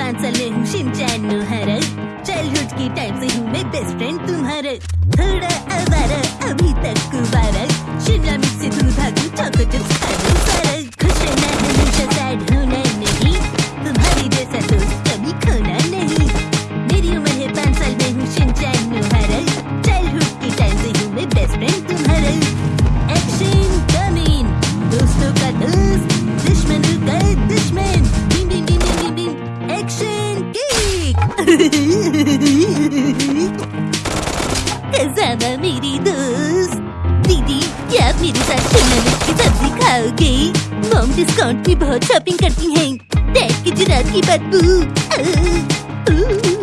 पाँच साल में हूँ शिनचैन नोहारा चाइल्डहुड की टाइम से हूँ मैं बेस्ट फ्रेंड तुम्हारा थोड़ा आवारा अभी तक कुबारा शिमला मिर्च से तू भागू चौको सारा खुश रहना हमेशा सैड होना नहीं तुम्हारी जैसा दोस्त कभी खोना नहीं मेरी उम्र है साल में हूँ शिनचैन नोहारा चाइल्डहुड की टाइम से हूँ मैं बेस्ट फ्रेंड तुम्हारा मेरे साथ शिमला की सब्ज़ी खाओगे। मॉम डिस्काउंट में बहुत शॉपिंग करती हैं। डैड की जुरात की बदबू।